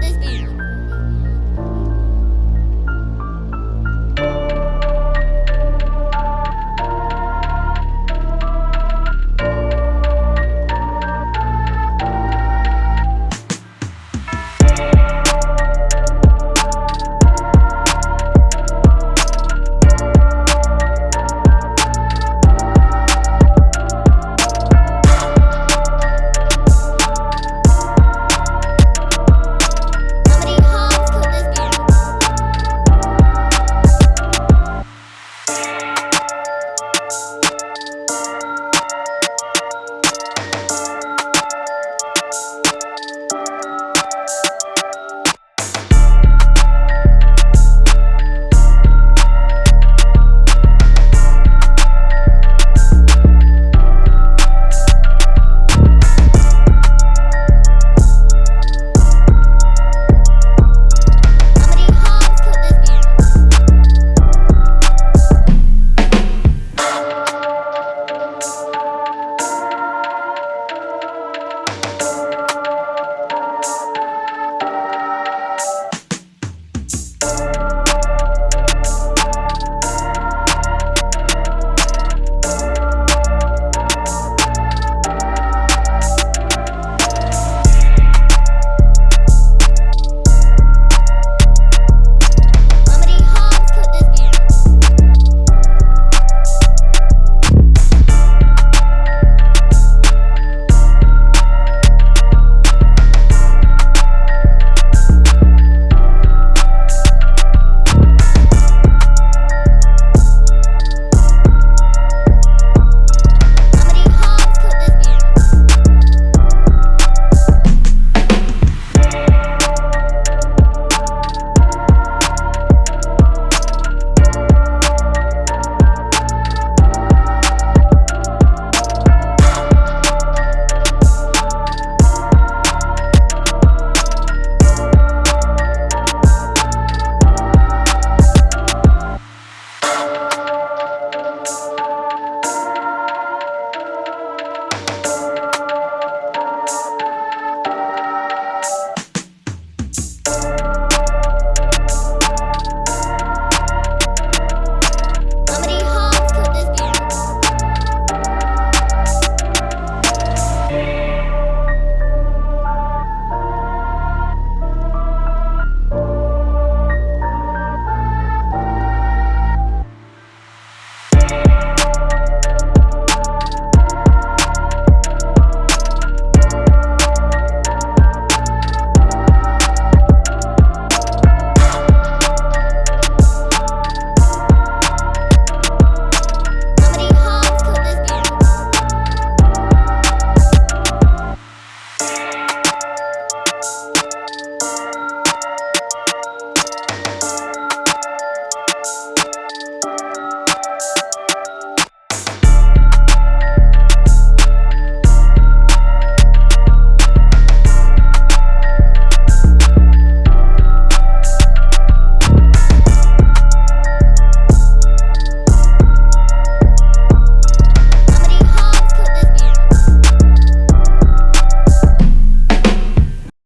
this beat.